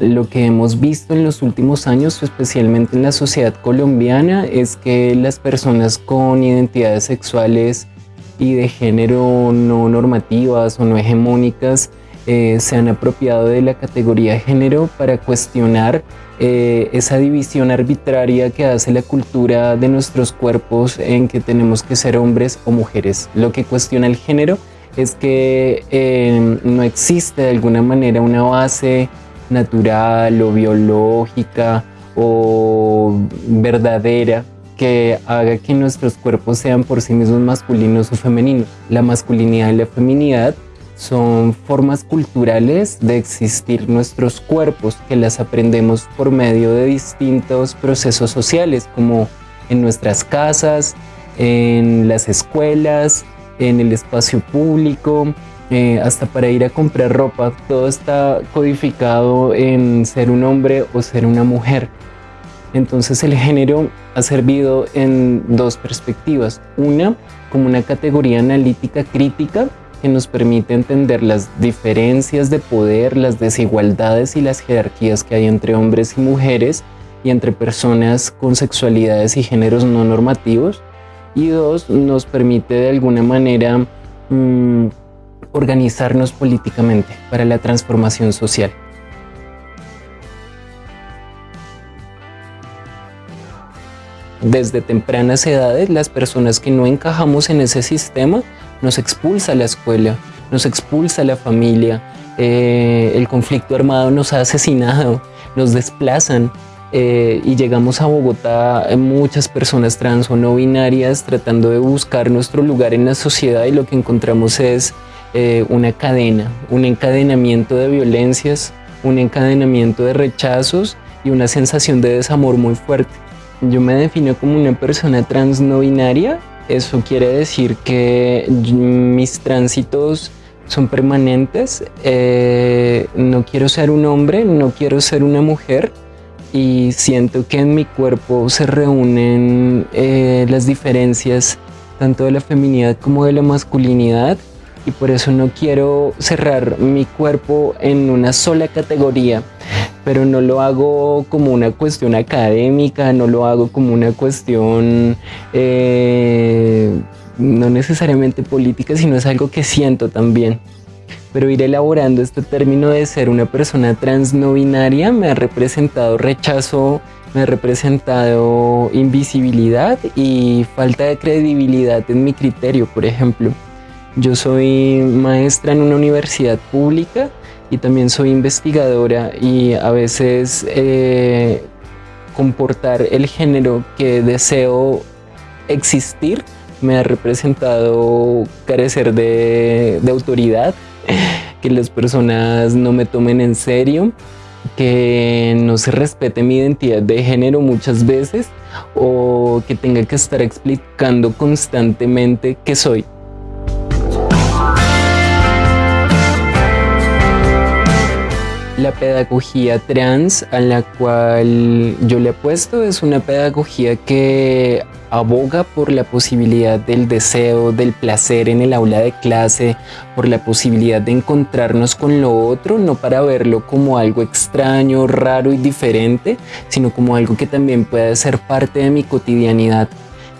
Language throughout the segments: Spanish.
lo que hemos visto en los últimos años, especialmente en la sociedad colombiana, es que las personas con identidades sexuales y de género no normativas o no hegemónicas eh, se han apropiado de la categoría de género para cuestionar eh, esa división arbitraria que hace la cultura de nuestros cuerpos en que tenemos que ser hombres o mujeres. Lo que cuestiona el género es que eh, no existe de alguna manera una base natural o biológica o verdadera que haga que nuestros cuerpos sean por sí mismos masculinos o femeninos. La masculinidad y la feminidad son formas culturales de existir nuestros cuerpos que las aprendemos por medio de distintos procesos sociales como en nuestras casas, en las escuelas, en el espacio público, eh, hasta para ir a comprar ropa, todo está codificado en ser un hombre o ser una mujer. Entonces el género ha servido en dos perspectivas. Una, como una categoría analítica crítica que nos permite entender las diferencias de poder, las desigualdades y las jerarquías que hay entre hombres y mujeres y entre personas con sexualidades y géneros no normativos. Y dos, nos permite de alguna manera mm, organizarnos políticamente para la transformación social. Desde tempranas edades, las personas que no encajamos en ese sistema nos expulsa la escuela, nos expulsa la familia, eh, el conflicto armado nos ha asesinado, nos desplazan eh, y llegamos a Bogotá eh, muchas personas trans o no binarias tratando de buscar nuestro lugar en la sociedad y lo que encontramos es una cadena, un encadenamiento de violencias, un encadenamiento de rechazos y una sensación de desamor muy fuerte. Yo me defino como una persona trans no binaria eso quiere decir que mis tránsitos son permanentes. Eh, no quiero ser un hombre, no quiero ser una mujer y siento que en mi cuerpo se reúnen eh, las diferencias tanto de la feminidad como de la masculinidad y por eso no quiero cerrar mi cuerpo en una sola categoría pero no lo hago como una cuestión académica, no lo hago como una cuestión eh, no necesariamente política, sino es algo que siento también. Pero ir elaborando este término de ser una persona trans no binaria me ha representado rechazo, me ha representado invisibilidad y falta de credibilidad en mi criterio, por ejemplo. Yo soy maestra en una universidad pública y también soy investigadora y a veces eh, comportar el género que deseo existir me ha representado carecer de, de autoridad, que las personas no me tomen en serio, que no se respete mi identidad de género muchas veces o que tenga que estar explicando constantemente qué soy. La pedagogía trans a la cual yo le apuesto es una pedagogía que aboga por la posibilidad del deseo, del placer en el aula de clase, por la posibilidad de encontrarnos con lo otro, no para verlo como algo extraño, raro y diferente, sino como algo que también puede ser parte de mi cotidianidad.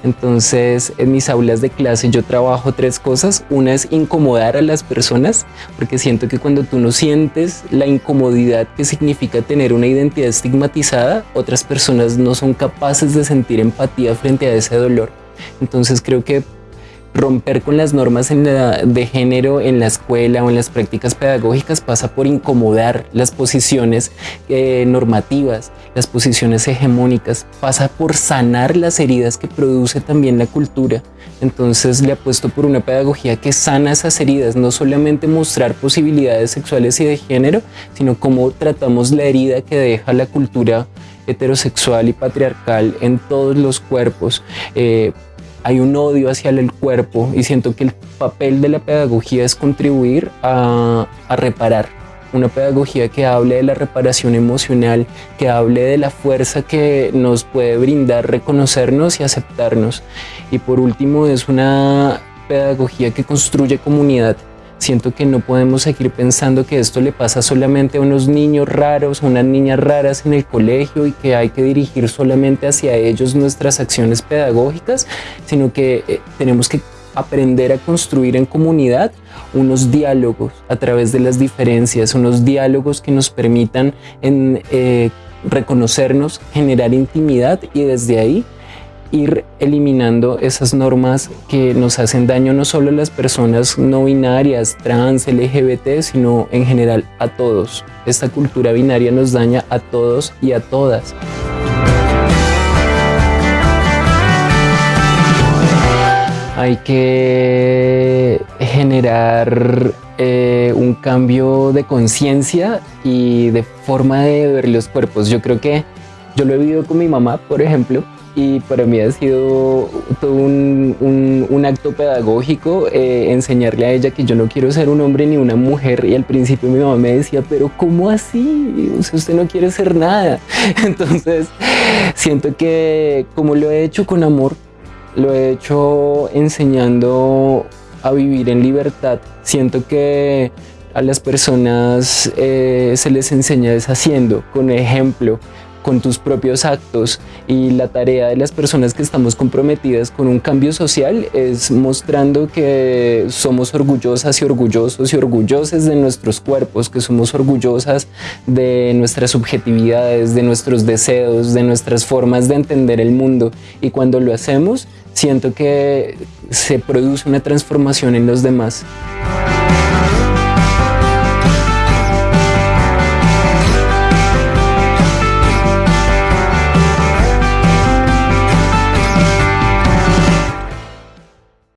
Entonces, en mis aulas de clase yo trabajo tres cosas. Una es incomodar a las personas, porque siento que cuando tú no sientes la incomodidad que significa tener una identidad estigmatizada, otras personas no son capaces de sentir empatía frente a ese dolor. Entonces creo que romper con las normas de género en la escuela o en las prácticas pedagógicas pasa por incomodar las posiciones eh, normativas, las posiciones hegemónicas, pasa por sanar las heridas que produce también la cultura. Entonces le apuesto por una pedagogía que sana esas heridas, no solamente mostrar posibilidades sexuales y de género, sino cómo tratamos la herida que deja la cultura heterosexual y patriarcal en todos los cuerpos. Eh, hay un odio hacia el cuerpo y siento que el papel de la pedagogía es contribuir a, reparar. Una pedagogía que hable de la reparación emocional, que hable de la fuerza que nos puede brindar reconocernos y aceptarnos. Y por último es una pedagogía que construye comunidad. Siento que no podemos seguir pensando que esto le pasa solamente a unos niños raros, a unas niñas raras en el colegio y que hay que dirigir solamente hacia ellos nuestras acciones pedagógicas, sino que eh, tenemos que aprender a construir en comunidad unos diálogos a través de las diferencias, unos diálogos que nos permitan eh, reconocernos, generar intimidad y desde ahí ir eliminando esas normas que nos hacen daño no solo a las personas no binarias, trans, LGBT, sino en general a todos. Esta cultura binaria nos daña a todos y a todas. Hay que generar eh, un cambio de conciencia y de forma de ver los cuerpos. Yo creo que yo lo he vivido con mi mamá, por ejemplo, y para mí ha sido todo un, acto pedagógico eh, enseñarle a ella que yo no quiero ser un hombre ni una mujer y al principio mi mamá me decía, pero ¿cómo así? usted no quiere ser nada. Entonces siento que como lo he hecho con amor, lo he hecho enseñando a vivir en libertad. Siento que a las personas eh, se les enseña deshaciendo, con ejemplo, con tus propios actos y la tarea de las personas que estamos comprometidas con un cambio social es mostrando que somos orgullosas y orgullosos y orgullosas de nuestros cuerpos, que somos orgullosas de nuestras subjetividades, de nuestros deseos, de nuestras formas de entender el mundo y cuando lo hacemos siento que se produce una transformación en los demás.